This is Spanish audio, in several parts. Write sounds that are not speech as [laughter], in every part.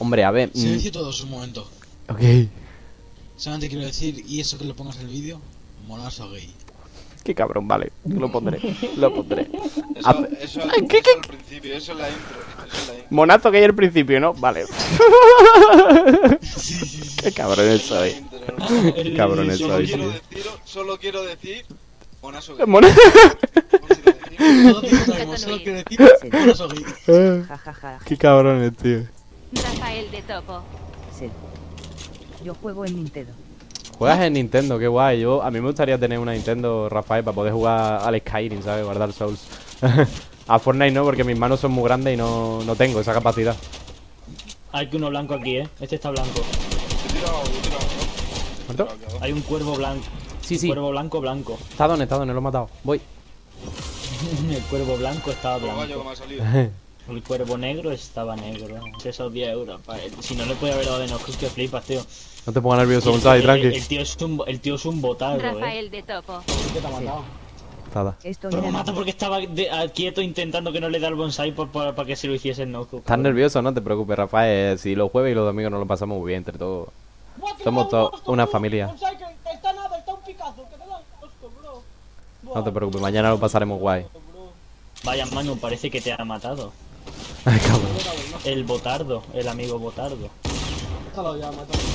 Hombre, a ver. Se mm, dice todo un momento. ok. Solamente quiero decir, y eso que lo pongas en el vídeo, molazo gay. Qué cabrón, vale. Lo pondré. Lo pondré. Eso, Ah, eso, ¿qué, eso qué? al principio, eso es la intro. Eso es la intro. Monazo que hay al principio, ¿no? Vale. Qué la soy. intro, hermano. Qué cabrones Solo soy, quiero tío. decir, solo quiero decir, monazo gay. Mona- Todo tiempo sabemos, solo quiero decir, molazo gay. [laughs] Qué cabrones, tío. De Topo. Sí. Yo juego en Nintendo. Juegas en Nintendo, qué guay. Yo, a mí me gustaría tener una Nintendo, Rafael, para poder jugar al Skyrim, ¿sabes? Guardar Souls. [laughs] a Fortnite no, porque mis manos son muy grandes y no, no tengo esa capacidad. Hay que uno blanco aquí, ¿eh? Este está blanco. ¿Muerto? Hay un cuervo blanco. Sí, sí. Cuervo blanco, blanco. Está donde, está donde, lo he matado. Voy. [laughs] El cuervo blanco estaba blanco. me ha salido. [laughs] El cuervo negro estaba negro. Esos 10 euros. Si no le puede haber dado de nosotros, que flipas, tío. No te pongas nervioso, El- Bonsai, el- tranqui. El tío es un, el tío es un botardo, eh. Rafael de Topo. ¿Qué te ha matado? Nada. Esto Pero me mata porque estaba de- a- quieto intentando que no le da el bonsai por, para que se lo hiciese el no Estás nervioso, no te preocupes, Rafael. Si los jueves y los domingos nos lo pasamos muy bien entre todos. Somos todos una familia. Está nada, está un picazo, que te da asco, bro. No te preocupes, mañana lo pasaremos guay. Vaya, Manu, parece que te ha matado. Ay, cabrón. El botardo, el amigo botardo.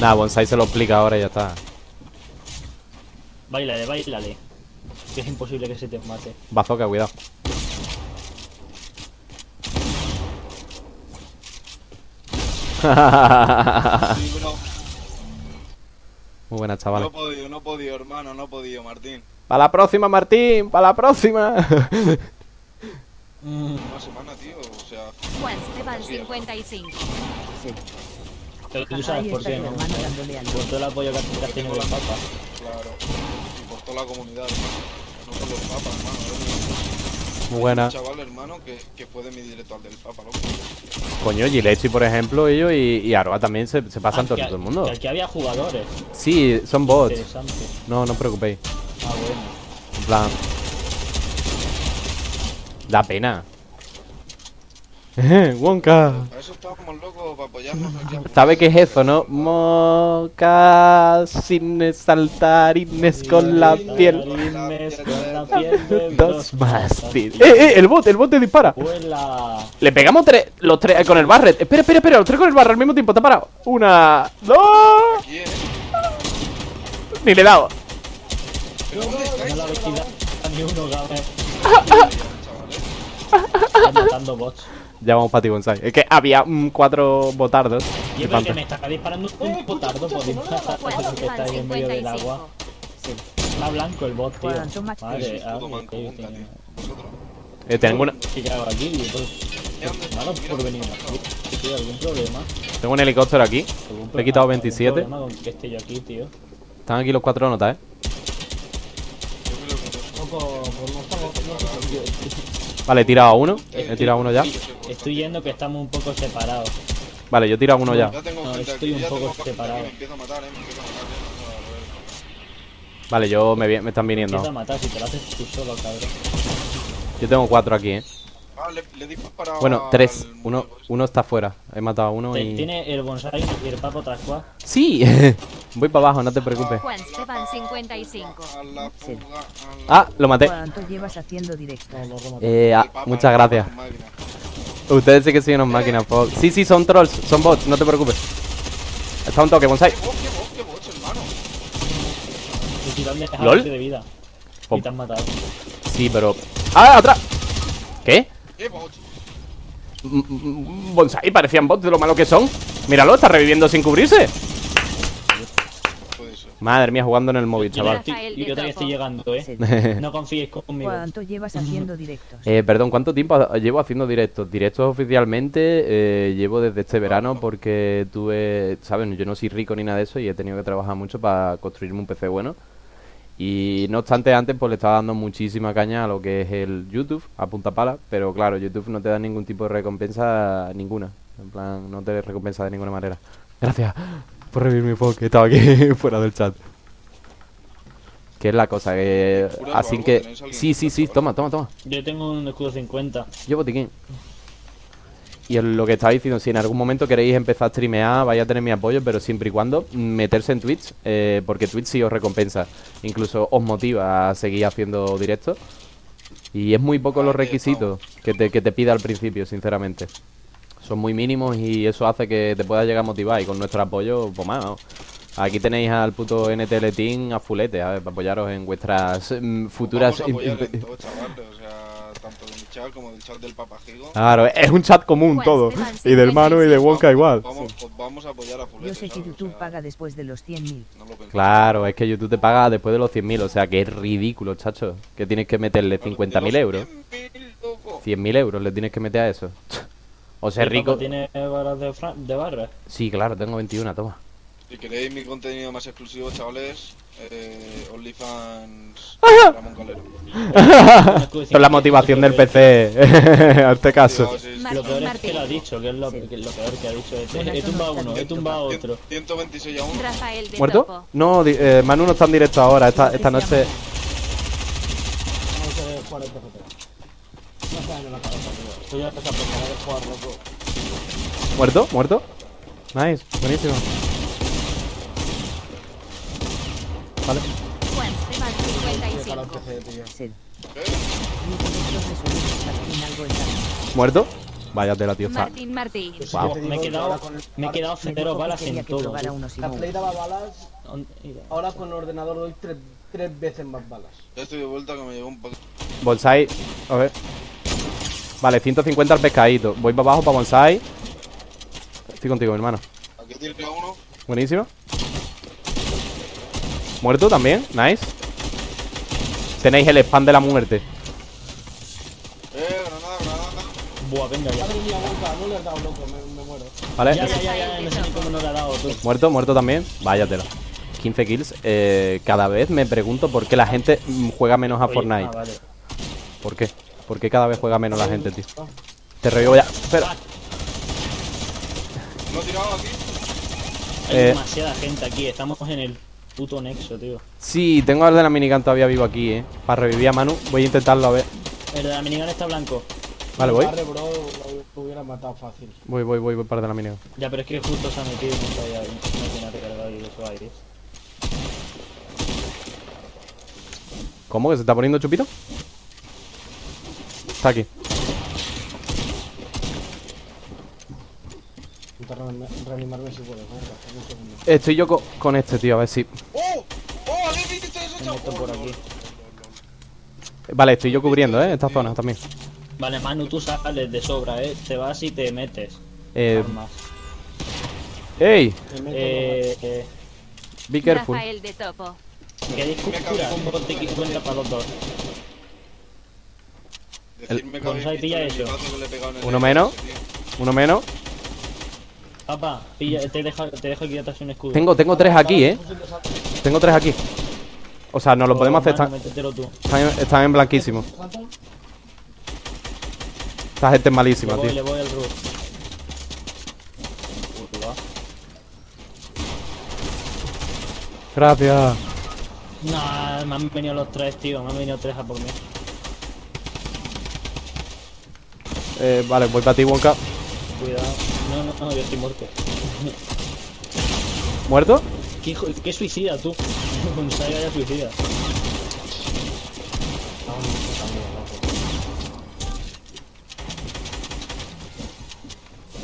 Nada, Bonsai se lo explica ahora y ya está. Bailale, bailale. Que es imposible que se te mate. Bazooka, cuidado. Muy buena, No chavales. he podido, no he podido, hermano, no he podido, Martín. Para la próxima, Martín. Para la próxima. Una semana, tío, sea... Juan Esteban 55. Sí. Pero tú sabes por qué, Por todo el apoyo que has tenido del Papa. Claro. Y por toda la comunidad, hermano. No por los papas, hermano. Muy buena. Un chaval, hermano, que, que fue de mi directo al del papa, loco. Coño, Gilechi, por ejemplo, ellos y, y Aroa también se, se pasan Ah, todo, que- todo el mundo. Que aquí había jugadores. Sí, son bots. Interesante. No, no os preocupéis. Ah, bueno. En plan. Da pena. [laughs] Wonka. Para eso estábamos locos, para apoyarnos aquí. a- ¿Sabe qué es eso, no? Mocasines saltarines con la piel. Saltarines con la piel Dos mástil. ¡Eh, eh! El bot, el bot te dispara. Vuela. Le pegamos tres, los tres con el barret. Espera, espera, espera, los tres con el barret al mismo tiempo. Está parado. Una, dos. ¿eh? Ni le he dado. Ni uno, Gabe. Chavales. Está matando bots. Ya vamos para ti, Bonsai. Es que había mm, cuatro botardos. Y es que me está disparando un potardo por Juan que está ahí en medio del agua. 55. Está blanco el bot, tío. Vale, ah. Eh, tengo, una, ¿Qué hago aquí? Pues, por venir aquí. Tío, ¿Algún problema? tengo un helicóptero aquí. ¿Algún Le he quitado problema? 27. ¿Algún problema con que esté yo aquí, tío? Están aquí los cuatro notas, eh. Yo creo que no. Poco, por Vale, he tirado a uno. He tirado a uno ya. Estoy yendo que estamos un poco separados. Vale, yo he tirado a uno ya. No, estoy un poco separado. aquí, Me empiezo a matar, eh, me empiezo a matar. ya, a ver. Vale, yo me, están a viniendo. matar si te lo haces tú solo, cabrón. Yo tengo cuatro aquí, eh. Ah, le, le disparado Bueno, al tres. Uno, uno está fuera. He matado a uno y. Tiene el bonsai y el papo tras cual. ¡Sí! [laughs] Voy para abajo, no te preocupes. Juan Esteban 55. A la Sí. Ah, lo maté. ¿Cuánto llevas haciendo directos? Eh, ah, muchas gracias. Ustedes sí que son unas máquinas, Fox. Sí, sí, son trolls, son bots, no te preocupes. Está un toque, bonsai. ¿Lol? de vida. Y te han matado. Sí, pero. ¡Ah, atrás! ¿Qué? ¡Qué bots! Mm, mm, Bonsai, parecían bots de lo malo que son. Míralo, está reviviendo sin cubrirse. Madre mía, jugando en el móvil, Yo, chaval. estoy, de yo todavía Topo. estoy llegando, eh. [laughs] No confíes conmigo. ¿Cuánto llevas haciendo directos? Eh, perdón, ¿cuánto tiempo llevo haciendo directos? Directos oficialmente eh, llevo desde este verano porque tuve, ¿saben? Yo no soy rico ni nada de eso y he tenido que trabajar mucho para construirme un PC bueno. Y no obstante, antes pues le estaba dando muchísima caña a lo que es el YouTube, a punta pala, pero claro, YouTube no te da ningún tipo de recompensa ninguna. En plan, no te recompensa de ninguna manera. Gracias por revivirme, Fox, que estaba aquí [laughs] fuera del chat. Que es la cosa, que... ¿Curas o Así que... ¿Tenéis alguien Sí, sí, sí, toma, toma, toma. Yo tengo un escudo 50. Yo botiquín. Y lo que estaba diciendo, si en algún momento queréis empezar a streamear, vais a tener mi apoyo, pero siempre y cuando meterse en Twitch, eh, porque Twitch sí os recompensa. Incluso os motiva a seguir haciendo directos. Y es muy poco los requisitos que te, que te pida al principio, sinceramente. Son muy mínimos y eso hace que te pueda llegar a motivar. Y con nuestro apoyo, pues más. Aquí tenéis al puto NTL Team a fulete, a ver, para apoyaros en vuestras mm, futuras... Vamos a apoyar en todo, chavales. O sea, tanto de mi chat como del chat del Papajigo. Claro, es un chat común Pues, todo. Y del Manu y de 55. Wonka igual. Vamos, pues vamos a apoyar a Fulete, Yo sé que YouTube sea, paga después de los 100.000. no. Claro, es que YouTube te paga después de los 100.000, o sea que es ridículo, chacho. Que tienes que meterle 50.000 euros. 100.000, loco. 100.000 euros le tienes que meter a eso. [laughs] O sea, ¿El rico. ¿Tiene barras de, fran- de barras? Sí, claro, tengo 21, toma. Si queréis mi contenido más exclusivo, chavales, eh, OnlyFans Ramón Calero. [laughs] Son la motivación del PC, a [laughs] este caso. Sí, sí, sí. Lo peor es que lo ha dicho, que es lo, que es lo peor que ha dicho. Este, he no tumbado uno, he tumbado otro. 126 a 1. Rafael de ¿Muerto? Topo. No, eh, Manu no está en directo ahora, esta, esta noche. No sé jugar el PFT. No sé en la cabeza, tío. Estoy ya empezando a pensar en jugar, loco. ¿Muerto? ¿Muerto? Nice, buenísimo. Vale. ¿Muerto? Vaya tela, tío. Está. Martín Martí. Pues Me he quedado, me he quedado cero balas en todo. La Play daba balas, ahora con el ordenador doy tres, tres veces más balas. Ya estoy de vuelta que me llegó un poquito. Bonsai. A ver. Vale, 150 al pescadito. Voy para abajo para Bonsai. Estoy contigo, mi hermano. Aquí tiene uno. Buenísimo. Muerto también. Nice. Tenéis el spam de la muerte. Eh, granada, granada. Buah, venga ya. Madre mía, Wonka, no le has dado loco, me, me muero. ¿Vale? Ya, ya, ya, ya, no sé ni cómo no le ha dado tú. Muerto, muerto también. Váyatela. 15 kills. Eh, cada vez me pregunto por qué la gente juega menos a Oye, Fortnite. ah, vale. ¿Por qué? ¿Por qué cada vez juega menos la gente, tío? Te revivo ya. Espera. ¿Lo he tirado aquí? Hay Eh. demasiada gente aquí, estamos en el puto nexo, tío. Sí, tengo al de la minigun todavía vivo aquí, eh. Para revivir a Manu. Voy a intentarlo a ver. El de la minigun está blanco. Vale, voy. Arre, bro, lo hubiera matado fácil. Voy, voy, voy, voy para el de la minigun. Ya, pero es que justo se ha metido y no sabía no tiene recargado y eso aire. ¿Cómo? ¿Que se está poniendo chupito? Está aquí. Reanima- reanimarme si segundo. Estoy yo co- con este, tío, a ver si. ¡Oh! ¡Oh! Meto por aquí. Vale, estoy yo cubriendo, eh, esta zona también. Vale, Manu, tú sales de sobra, eh. Te vas y te metes. Eh. Armas. ¡Ey! Eh, eh, Be careful. Rafael de Topo. ¿Queréis en- Un bote que cuenta para los dos. Decirme que que Uno menos. Uno menos. Papá, pilla, te dejo, te dejo aquí atrás un escudo. Tengo, tengo tres aquí, eh. Tengo tres aquí. O sea, nos lo Oh, podemos hacer. Están, están en, blanquísimo. Esta gente es Le malísima, voy, tío. le voy al roof. Gracias. No, me han venido los tres, tío. Me han venido tres a por mí. Eh, vale, voy para ti, Wonka. Cuidado. No, no, no, yo estoy muerto. ¿Muerto? ¿Qué, hijo- qué suicida tú? [laughs] Bonsai vaya suicida.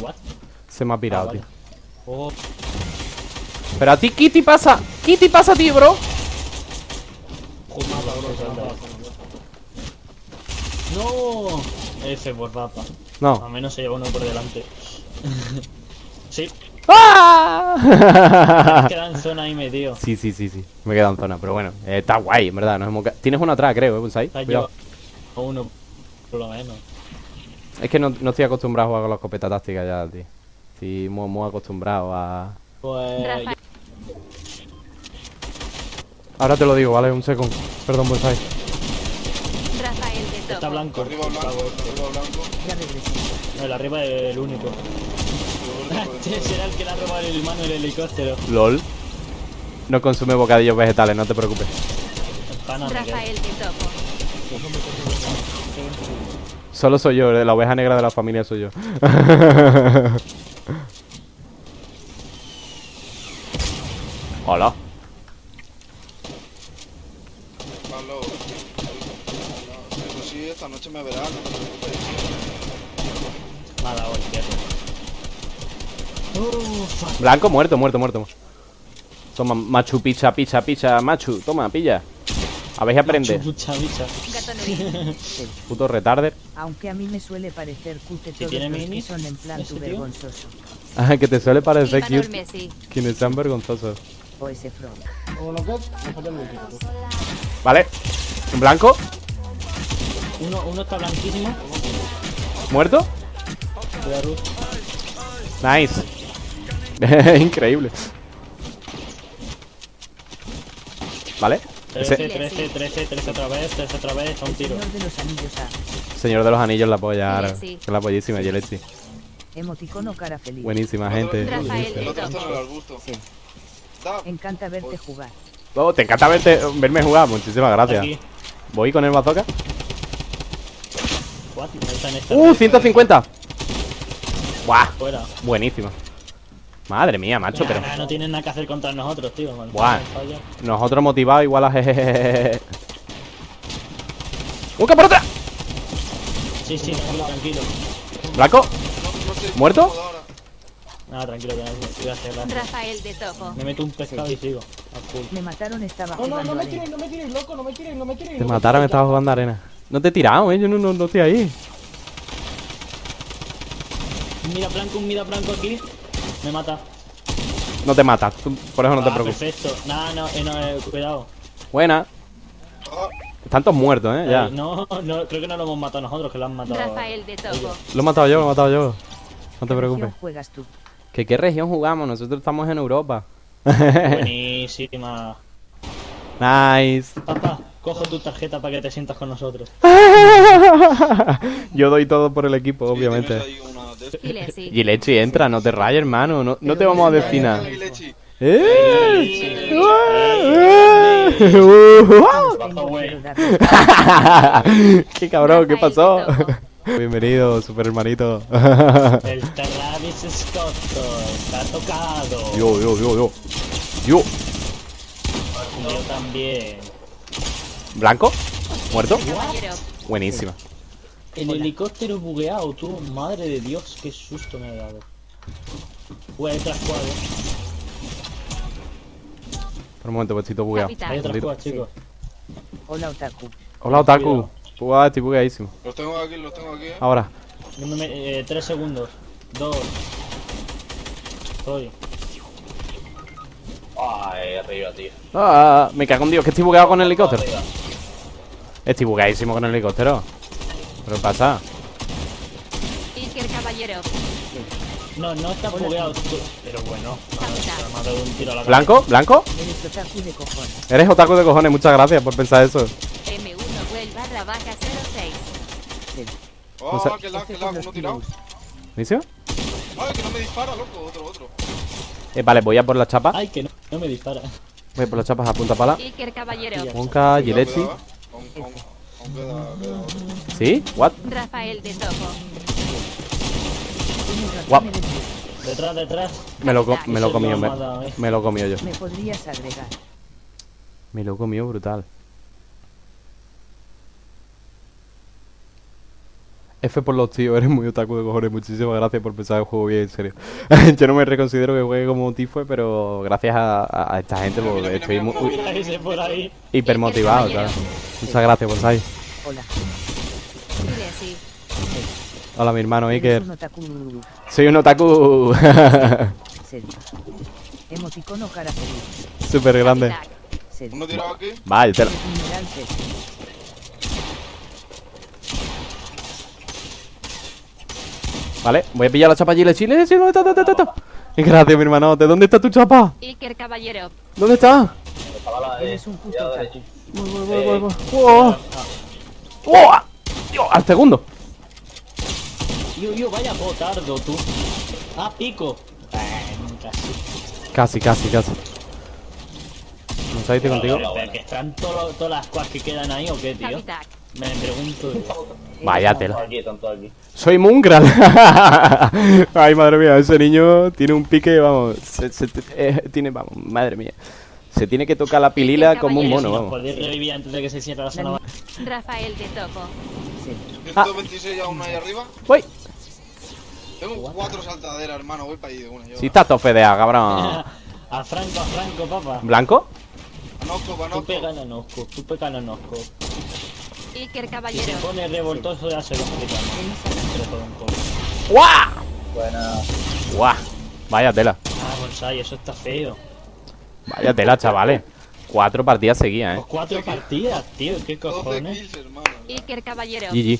What? Se me ha pirado, Ah, vale. tío. Oh, Pero a ti, Kitty pasa. Kitty pasa a ti, bro. No, F por papa. No. Al menos se lleva uno por delante. Sí, ¡Ah! queda en zona ahí metido. sí, sí, sí, sí. Me he quedado en zona, pero bueno. eh, está guay, en verdad. Nos hemos... Tienes uno atrás, creo, ¿eh, Bonsai? Cuidado. llevado uno por lo menos. Es que no, no estoy acostumbrado a jugar con la escopeta táctica ya, tío. Estoy muy, muy acostumbrado a... Pues Rafael. Ahora te lo digo, ¿vale? Un segundo. Perdón, Bonsai. Rafael de está blanco. Arriba blanco, arriba blanco. Ya regresé. El arriba es el único. [laughs] Será el que le ha robado el mano el helicóptero. LOL. No consume bocadillos vegetales, no te preocupes. Rafael de Topo. Solo soy yo, la oveja negra de la familia soy yo. [laughs] Hola. Pablo, eso sí, esta noche me verás, no te preocupes. Me ha dado el cierre. Uf, Blanco, muerto, muerto, muerto. Toma, machu, picha, picha, picha, machu. Toma, pilla. A ver si aprende. Puto retarder. Aunque a mí me suele parecer cute todos tiene los que son en plan tu vergonzoso. Ah, que te suele parecer cute. Messi. Quienes sean vergonzosos. O ese. Vale. Blanco, Uno, uno está blanquísimo. muerto. Nice. [laughs] Increíble. Vale. 13, Ese 13, 13, 13 otra vez, 13 otra vez, a un tiro. señor de los anillos A. señor de los anillos la polla. ahora. Yelesi. La pollísima, Yelesi. Emoticono cara feliz. Buenísima, gente. Rafael El de otro está en el Topo. arbusto. Da, Encanta verte jugar. Oh, te encanta verte, verme jugar. Muchísimas gracias. Aquí. Voy con el bazooka. What? Uh, 150. Buah, Fuera. buenísima. Madre mía, macho, pero no tienen nada que hacer contra nosotros, tío. Buah. nosotros motivados igual a jejeje. ¡Busca por otra! Sí, sí, tranquilo. Blanco, no, no ¿Muerto? Nada, tranquilo, que no Gracias, gracias. Rafael de Topo. Me meto un pescado y sigo. Me mataron, estaba No, no, no me tiréis, no me tiréis, loco, no me tiréis, no me tiréis. te no me mataron, tiréis, estaba jugando arena. No te he tirado, eh. Yo no, no, no estoy ahí. Un mira blanco, un mira blanco aquí. Me mata. No te mata, por eso no te Ah, preocupes. Perfecto. Nada, no, eh, no, eh, cuidado. Buena. Están todos muertos, eh. Ya. Eh, no, no, creo que no lo hemos matado nosotros, que lo han matado. Rafael de Topo. Lo he matado yo, lo he matado yo. No te ¿Qué preocupes. región juegas tú? ¿Que qué región jugamos? Nosotros estamos en Europa. Buenísima. [laughs] nice. Papá, cojo tu tarjeta para que te sientas con nosotros. [laughs] Yo doy todo por el equipo, sí, obviamente. Gilesi. Gilechi, entra, no te rayes, hermano. No, no te vamos a. ¡Eh! Darle- [laughs] ¡Qué cabrón! ¿Qué pasó? Bienvenido, super hermanito. El Travis Scott está tocado. Yo, yo, yo, yo. Yo. Yo también. ¿Blanco? ¿Muerto? Buenísima. El helicóptero bugueado, tú. Madre de Dios, qué susto me he dado. Uy, hay otra squad, eh. Por un momento, puestito bugueado. Capitán. Hay otra Maldito. squad, chicos. Hola, Otaku. Hola, Otaku. Buah, estoy bugueadísimo. Los tengo aquí, los tengo aquí, eh. Ahora. Yo me me- eh, tres segundos. Dos. Estoy. Ay, arriba, tío. Ah, me cago en Dios, que estoy bugueado con el helicóptero. Estoy bugueadísimo con el helicóptero. ¿Pero qué pasa? Iker Caballero. No, no está bugueado, tú- pero bueno. Me ha dado un tiro a la ¿Blanco? ¿Blanco? Eres Otaku de cojones. Eres otaku de cojones, muchas gracias por pensar eso. M1 Well barra baja 06. Oh, sea- que lag, Este que lag, uno tirado. tiros. ¿Inicio? Ay, que no me dispara, loco, otro, otro. Eh, vale, voy a por la chapa. Ay, que no, no me dispara. Voy a por las chapas a punta pala. Iker Caballero. Monka, Cuidado, ¿Sí? ¿What? Rafael de Topo. Tú. Detrás, detrás. Me lo, co- me lo comió, me, eh. me lo comió yo. Me podrías agregar. Me lo comió brutal. F por los tíos, eres muy otaku de cojones. Muchísimas gracias por pensar el juego bien, en serio. [laughs] yo no me reconsidero que juegue como tifue, pero gracias a, esta gente Mira, mira, estoy mira, muy, por ahí. hiper motivado, caballero. claro. Muchas gracias por estar. Hola. Hola, mi hermano Iker. un otaku. Soy un otaku [laughs] Serio. Emoticono cara feliz. súper grande. Uno tirado aquí. Vaya, te lo- Mineral tres. Vale, voy a pillar la chapa allí. Chile, sí, ¿dónde está? Gracias, mi hermanote. ¿Dónde está tu chapa? Iker Caballero. ¿Dónde está? Eres un puto otaku. Voy, voy, voy, voy, voy. ¡Oh! ¡Oh! Dios, al segundo. Yo, yo, vaya potardo, tú. Ah, pico. Eh, casi. Casi, casi, casi. ¿No sabes contigo? Pero, pero, que están todas las squads que quedan ahí o qué, tío. Me pregunto. Vaya tela. Soy Mungral. [laughs] Ay, madre mía, ese niño tiene un pique, vamos. se- se- eh, tiene, vamos, madre mía. Se tiene que tocar la pilila como un mono, vamos. podéis revivir antes de que se cierre la zona. Rafael de Topo. Sí. 126 aún ahí arriba. Voy. Tengo cuatro saltaderas, hermano. Voy para ahí de una. Yo. Si está todo fedea, cabrón. [laughs] A Franco, a Franco, papá. ¿Blanco? Panosco, Tú panosco. pega a Nosco, tú pega a Nosco. Iker Si se Caballero. pone revoltoso ya se lo un. ¡Guau! Buena. ¡Guau! Vaya tela. Ah, Bonsai, eso está feo. Vaya tela, chavales. Cuatro partidas seguidas, Pues eh. cuatro partidas, tío, qué 12 cojones. kills, hermano. Iker Caballero. GG.